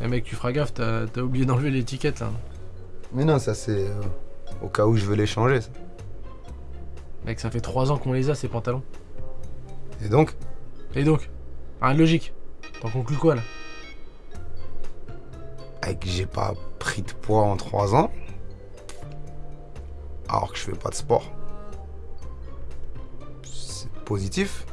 Eh mec, tu feras gaffe, t'as oublié d'enlever l'étiquette là. Mais non, ça c'est euh, au cas où je veux les changer. ça. Mec, ça fait 3 ans qu'on les a ces pantalons. Et donc? Et donc? Rien de logique. T'en conclus quoi là? Avec que j'ai pas pris de poids en 3 ans, alors que je fais pas de sport. C'est positif.